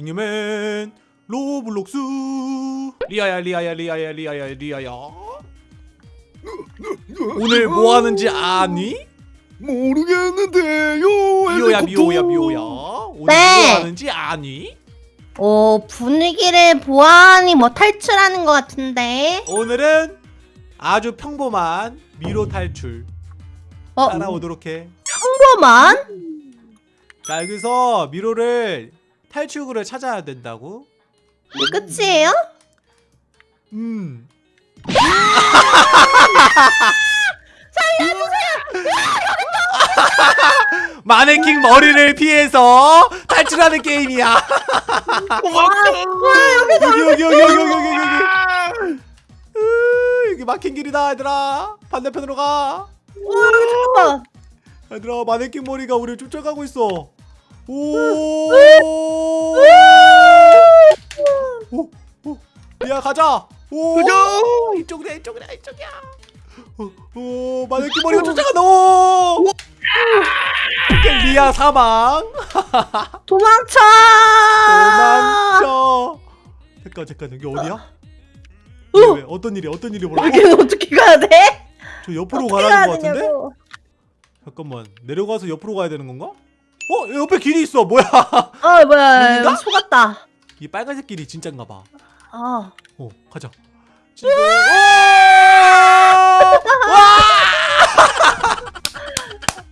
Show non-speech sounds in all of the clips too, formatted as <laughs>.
잉여맨 로블록스 리아야 리아야 리아야 리아야 리아야 오늘 뭐 하는지 아니? 모르겠는데요. 미호야. 미호야 미호야 오늘 네. 뭐 하는지 아니? 어, 분위기를 보아하니 뭐 탈출하는 것 같은데. 오늘은 아주 평범한 미로 탈출 어, 따라오도록 해. 평범한? 자 여기서 미로를 탈출구를 찾아야 된다고. 이 끝이에요? 음. 살려주세요. 마네킹 머리를 피해서 탈출하는 게임이야. 여기 여기 여기 여기 여기 여기 여기. 으, 여기 막힌 길이다 얘들아. 반대편으로 가. 잠깐만. 얘들아 마네킹 머리가 우리를 쫓아가고 있어. 오. 오. 오. 야 가자. 오. 가자. 이쪽이야 이쪽이야 이쪽이야. 오, 오 마네킹 머리가 쫓아간다. 오. 리아 사망. <laughs> 도망쳐! 도망쳐. 잠깐 잠깐 여기 어디야? 어. 왜, 왜, 어떤 일이 어떤 일이 벌어? 여기는 어떻게 가야 돼? 저 옆으로 가라는 거 같은데? 되냐고. 잠깐만 내려가서 옆으로 가야 되는 건가? 어 옆에 길이 있어 뭐야? 어, 뭐야. 여기가? 속았다. 이 빨간색 길이 진짠가 봐. 어. 어 가자. 지금 와!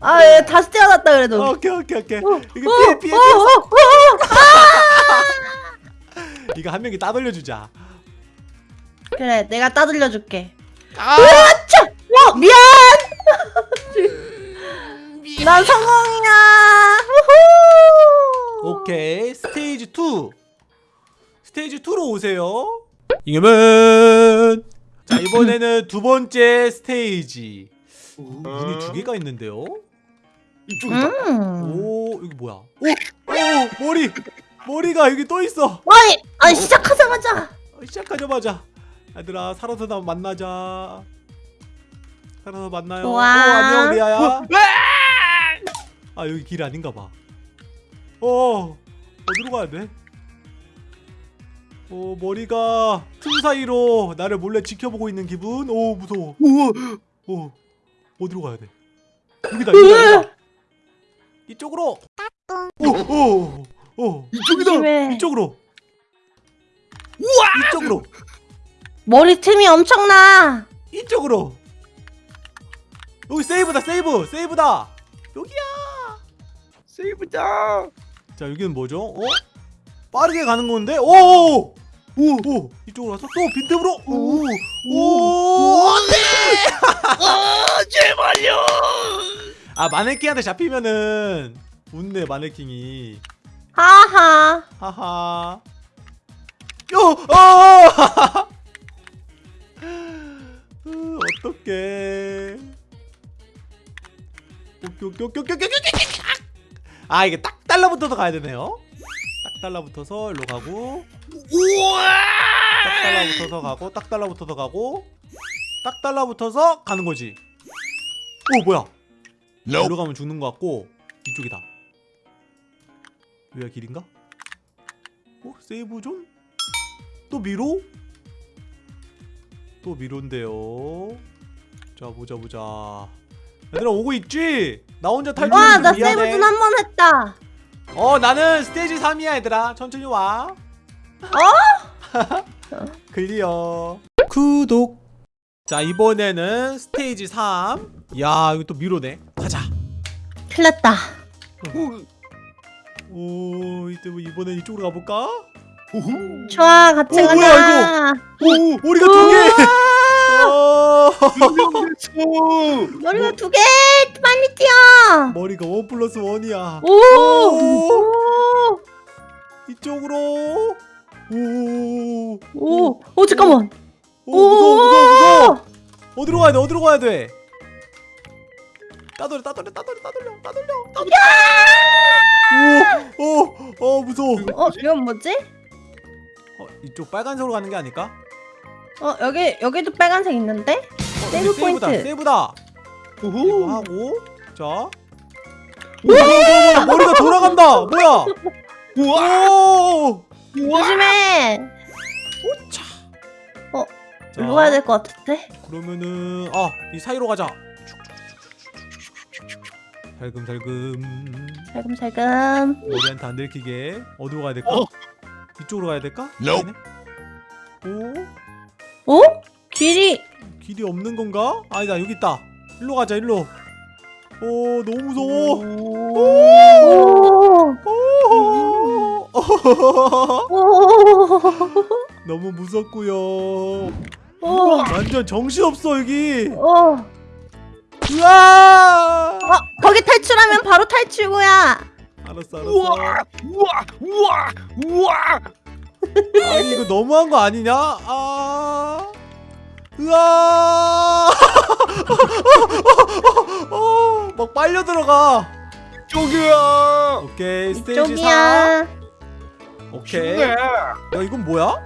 아, 얘 다시 태어났다 그래도. 와! 오케이 오케이 오케이. 어, 이거 어, 피해 피해 어, 피해. 어, 어. <laughs> 이거 한 명이 따돌려 주자. 그래, 내가 따돌려 줄게. 아! 차! 어, 미안! 난 성공이야! 오케이 스테이지 2 스테이지 2로 오세요. 이겨면 자 이번에는 두 번째 스테이지. 문이 두 개가 있는데요. 이쪽이다. 음. 오 이거 뭐야? 오, 오 머리 머리가 여기 또 있어. 아니, 아니 시작하자마자 어, 시작하자마자 얘들아 살아서 나 만나자. 살아서 만나요. 좋아. 오 안녕 리아야. 아 여기 길 아닌가 봐. 어 어디로 가야 돼? 어 머리가 틈 사이로 나를 몰래 지켜보고 있는 기분. 오 무서워. 우와. 오 어디로 가야 돼? 여기다 여기다 여기다. 이쪽으로. 오오오 오. 이쪽이다. 조심해. 이쪽으로. 이쪽으로. 머리 틈이 엄청나. 이쪽으로. 여기 세이브다 세이브 세이브다. 여기야. 세이브다. 자 여기는 뭐죠? 어? 빠르게 가는 건데? 오! 오! 오! 이쪽으로 와서 또 빈틈으로 오! 오! 안 돼! 아 제발요. 아 마네킹한테 잡히면은 웃네 마네킹이 하하. 하하 요! 어! 으, 어떡해 오케이 오케이 오케이 오케이 오케이 오케이 아 이게 딱 달라붙어서 가야 되네요 딱 달라붙어서 일로 가고 우와. 딱 달라붙어서 가고 딱 달라붙어서 가고 딱 달라붙어서 가는 거지 오 뭐야 여기로 가면 죽는 것 같고 이쪽이다 여기가 길인가? 어? save zone? 또 미로? 또 미로인데요 자 보자 보자 얘들아 오고 있지? 나 혼자 탈출 와, 나 미안해. save 좀 한번 했다. 어 나는 stage 3이야 얘들아 천천히 와 어? <laughs> clear 구독 자 이번에는 stage 3 야 이거 또 미로네 가자 큰일 났다. 오 이때 뭐 이번엔 이쪽으로 가볼까? 우후. 좋아, 같이 어, 가자. 뭐야, 오 머리가 두개 어, 유명했어. 머리가 두 개! <laughs> 빨리 뛰어! 머리가 one plus one이야 오! 오. 오! 이쪽으로 오, 오! 오, 잠깐만. 오 무서워 무서워 무서워 어디로 가야 돼 어디로 가야 돼 따돌려 따돌려 따돌려 따돌려 따돌려 따돌려 오 오 어 무서워 어, 이건 뭐지? 어, 이쪽 빨간색으로 가는 게 아닐까? 어, 여기, 여기도 빨간색 있는데? 어, 세이브 세이브다 포인트. 세이브다 이거 우후. 하고 자 오, 뭐야, 머리가 돌아간다 뭐야 우와 오! 우와 조심해. 자, 일로 가야 될 것 같은데? 그러면은 아, 이 사이로 가자. 살금살금 살금살금. 머리한테 안 들키게 어디로 가야 될까? 어. 이쪽으로 가야 될까? Nope. 아니네. 오? 어? 길이. 길이 없는 건가? 아니다 여기 있다. 일로 가자 일로. 오 너무 무서워. 오. <laughs> 너무 무섭고요. 오. 완전 정신 없어 여기. 오. 으아! 어, 거기 탈출하면 바로 탈출구야. 알았어 알았어. 우와 우와 우와 우와 아니 이거 너무한 거 아니냐? 아. 으아! 어, 막 빨려 들어가. 저기야 오케이 스테이지 4. 이쪽이야. 오케이. 쉽네. 야 이건 뭐야?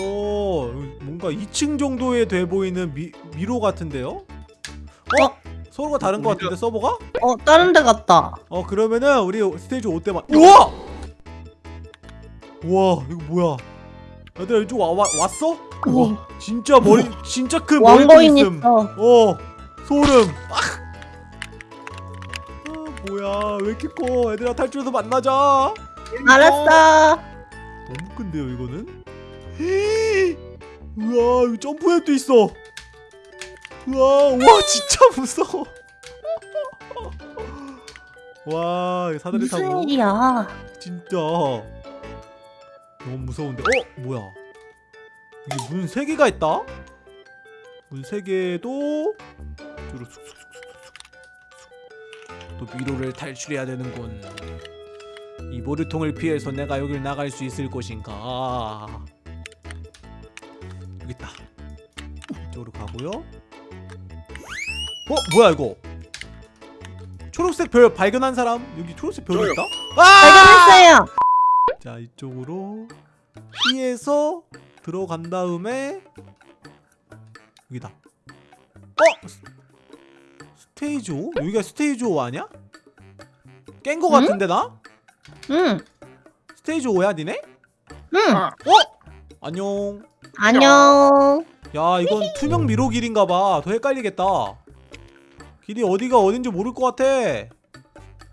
오 뭔가 2층 정도에 돼 보이는 미, 미로 같은데요? 어? 어? 서로가 다른 것 같은데 서버가? 어, 다른 데 갔다. 어 그러면은 우리 스테이지 5 때만 우와! 우와 이거 뭐야 얘들아 이쪽 와, 와, 왔어? 우와. 진짜 머리 진짜 큰 머리통 왕거인 있음 있어. 어 소름 아! 아 뭐야 왜 이렇게 커 얘들아 탈출해서 만나자 알았어. 너무 큰데요 이거는? 우와 여기 점프맵도 있어 우와 와 <laughs> 진짜 무서워 <laughs> 와 사다리 무슨 타고 일이야? 진짜 너무 무서운데 어? 뭐야 이게 문 3개가 있다? 문 3개도 뒤로 쑥쑥쑥쑥쑥 또 미로를 탈출해야 되는군 이 모르통을 피해서 내가 여길 나갈 수 있을 것인가 여기 있다 이쪽으로 가고요 어? 뭐야 이거 초록색 별 발견한 사람? 여기 초록색 별이. 있다? 아! 발견했어요. 자 이쪽으로 피해서 들어간 다음에 여기다 어? 스- 스테이지 5? 여기가 스테이지 5 아니야? 깬거 응? 같은데 나? 응. 스테이지 5야 니네? 응. 아. 어? 안녕 안녕. 야 이건 투명 미로 길인가봐 더 헷갈리겠다 길이 어디가 어딘지 모를 것 같아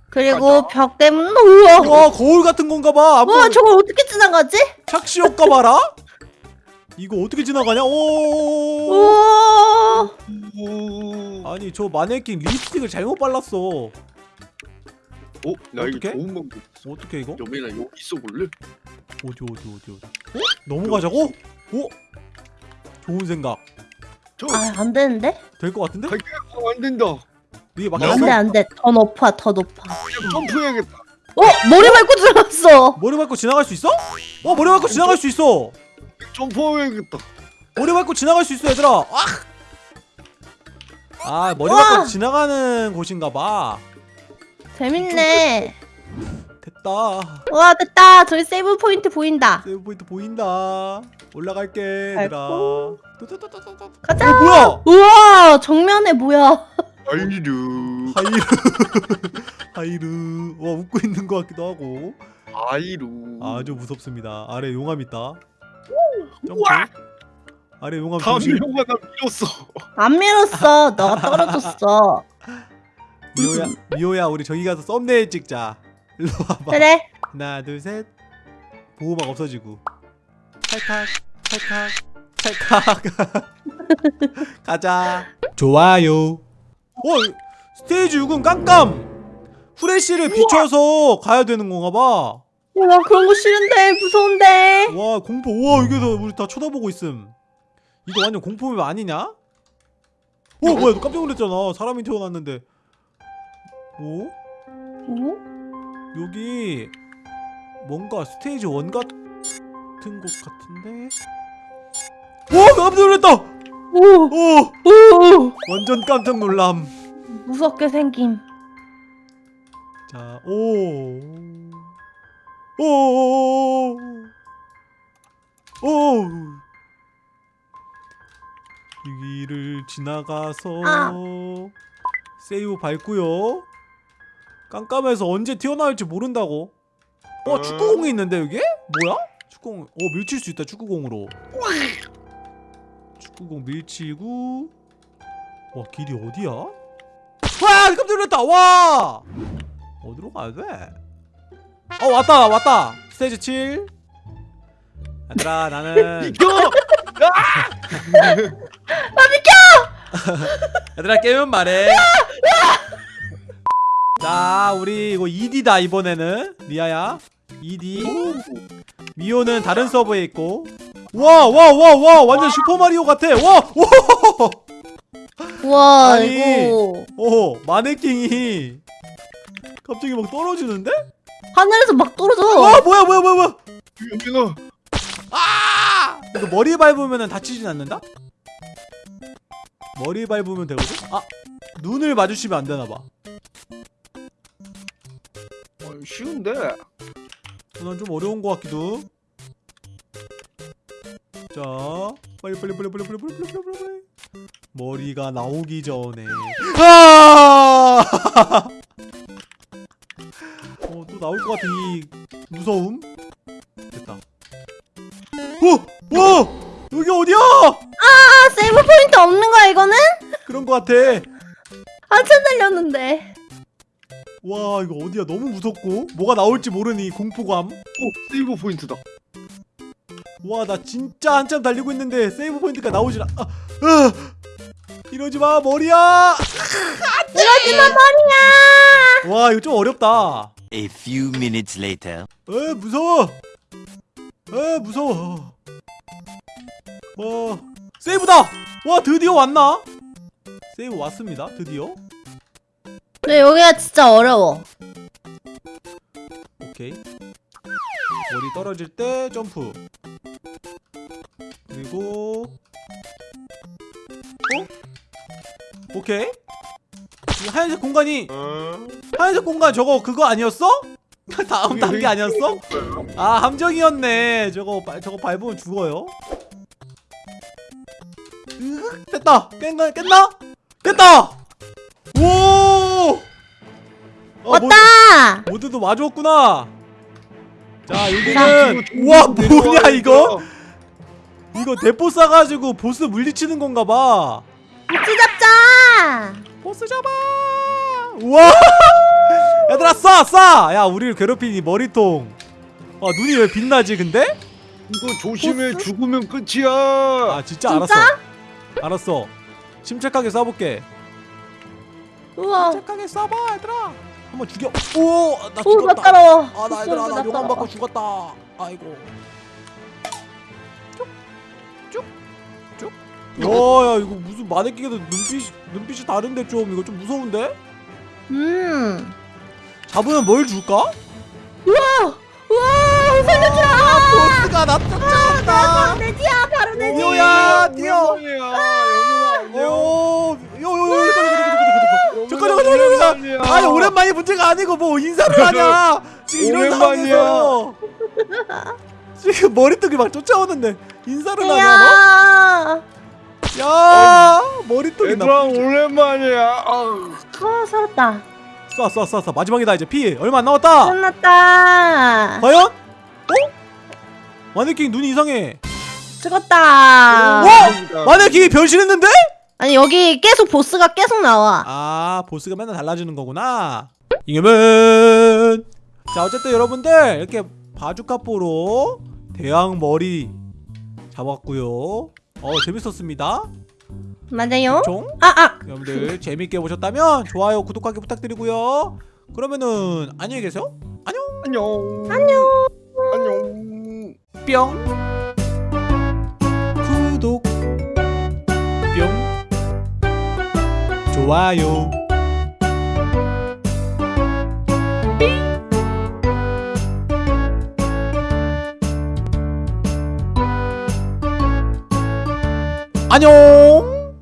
그리고 벽 때문에 우와. 와 거울 같은 건가봐 와, 저걸 어떻게 지나가지? 착시 효과 봐라 이거 어떻게 지나가냐 오 우와. 오. 아니 저 마네킹 립스틱을 잘못 발랐어 어? 나 이거 어떡해? 좋은 방법 어떻게 이거? 여민아 여기 있어 볼래? 어디 어디 어디 어디 어? 넘어가자고? 어? 좋은 생각 저 아, 안 되는데? 될 것 같은데? 어, 안 된다 이게 안 막혔어? 돼, 안 돼. 더 높아, 더 높아. 점프해야겠다 어, 머리 밟고 들어갔어. 머리 밟고 지나갈 수 있어? 어 머리 밟고 지나갈 수 있어 점프해야겠다 머리 밟고 지나갈 수 있어 얘들아 아! 아 머리! 밟고 지나가는 곳인가봐 재밌네. 됐다 와, 됐다. 저기 save point 보인다. save point 보인다 올라갈게 얘들아. 가자. 어 뭐야 우와, 정면에 뭐야? 하이루. 하이루. <laughs> 하이루. 와 웃고 있는 것 같기도 하고. 하이루. 아주 무섭습니다. 아래 용암 있다. 점프! 아래 용암 다음 조심. 미로가 나 밀었어. 안 밀었어. 너가 떨어졌어. 미호야 미호야 우리 저기 가서 썸네일 찍자. 일로 와봐. 그래. 하나 둘셋. 보호막 없어지고. 찰칵 찰칵 찰칵 가자. 좋아요 어 스테이지 6은 깜깜 후레쉬를 비춰서 가야 되는 건가 봐 야, 나 그런 거 싫은데. 무서운데. 와 공포 우와 이게 다 우리 다 쳐다보고 있음 이거 완전 공포맵 아니냐? 어 뭐야 너 깜짝 놀랐잖아 사람이 태어났는데 오? 어? 여기 뭔가 스테이지 1 같은 곳 같은데 오 깜짝 놀랐다 오, 오 오. 완전 깜짝 놀람 무섭게 생김. 자, 오. 오. 오. 오. 여기를 지나가서 아. 세이브 밟고요. 깜깜해서 언제 튀어나올지 모른다고. 어 축구공이 있는데 여기? 뭐야? 축구공 어 밀칠 수 있다 축구공으로 축구공 밀치고. 와 길이 어디야? 와 깜짝 놀랐다. 와! 어디로 가야 돼? 어 왔다 왔다. 스테이지 7 얘들아 나는 <laughs> 이겨! <laughs> <laughs> 얘들아 깨면 말해. 자 우리 이거 2D다 이번에는. 리아야. 2D 미호는 다른 서버에 있고 와 와 와 와 완전 슈퍼마리오 같아 와 와! 우와 아니. 이거 오 마네킹이 갑자기 막 떨어지는데? 하늘에서 막 떨어져. 와 뭐야 뭐야 뭐야 뭐야 여기는 아! 이거 머리 밟으면 다치진 않는다? 머리 밟으면 되거든? 아 눈을 마주치면 안 되나봐 어, 쉬운데. 난 좀 어려운 것 같기도. 자, 빨리 빨리 빨리 빨리 빨리 빨리 빨리 빨리 빨리 빨리. 머리가 나오기 전에. 아! 어, 또 나올 것 같은 이 무서움. 됐다. 어, 와, 여기 어디야? 아 save point 없는 거야 이거는? 그런 것 같아. 한참 달렸는데. 와, 이거 어디야? 너무 무섭고 뭐가 나올지 모르는 이 공포감. 오 save point다. 와 나 진짜 한참 달리고 있는데 save point가 나오질 않... 아, 아, 이러지 마 머리야! 이러지 마 머리야. 와 이거 좀 어렵다. A few minutes later. 에 무서워! 에 무서워. 와 세이브다! 와 드디어 왔나? 세이브 왔습니다 드디어. 근데 여기가 진짜 어려워. 오케이. 머리 떨어질 때 점프 그리고. 어? 오케이. 이 하얀색 공간이 하얀색 공간 저거 그거 아니었어? <laughs> 다음 단계 아니었어? 아 함정이었네. 저거 바- 저거 밟으면 죽어요. 으흑, 됐다. 깼나 깼나? 깼다! 오! 어, 왔다. 모, 모두도 마주었구나. 자 아, 여기는 우와 뭐냐 이거 이거 대포 쏴가지고 보스 물리치는 건가봐 같이 잡자. 보스 잡아 우와 <laughs> 얘들아 쏴 쏴! 야 우리를 괴롭힌 이 머리통 아 눈이 왜 빛나지 근데? 이거 조심해 보스? 죽으면 끝이야. 아 진짜, 진짜? 알았어 알았어 침착하게 쏴볼게 우와. 침착하게 쏴봐 얘들아 한번 죽여 오나 오, 나 죽었다 따라와. 아나 얘들아 나 용암 받고 죽었다 아이고 와야 이거 무슨 마네킹에도 눈빛이 눈빛이 다른데 좀 이거 좀 무서운데? 음. 잡으면 뭘 줄까? 우와, 살려주라. 보스가 나 쫓아온다 내 뒤야, 바로 내 뒤. 뛰어야 뛰어. 오 요요요 잠깐 잠깐 잠깐 잠깐 아니 오랜만이 문제가 아니고 뭐 인사를 하냐 지금 이런. 상황에서 지금 머리통이 막 쫓아오는데 인사를 하냐 야. 너? 야 머리통이 얘들아 나 오랜만이야. 아우. 아, 살았다. 쏴쏴쏴 쏴 마지막이다 이제 피 얼마 안 남았다 끝났다. 과연? 어? 마네킹 눈이 이상해 죽었다. 어? 마네킹이 변신했는데? 아니 여기 계속 보스가 계속 나와. 아 보스가 맨날 달라지는 거구나 이겨면 자 어쨌든 여러분들 이렇게 바주카포로 대왕 머리 잡았고요 어 재밌었습니다 맞아요? 총 아 아. 여러분들 재밌게 보셨다면 좋아요 구독하기 부탁드리고요 그러면은 안녕히 계세요 안녕 안녕. 안녕. 안녕. 뿅 구독 뿅 좋아요 안녕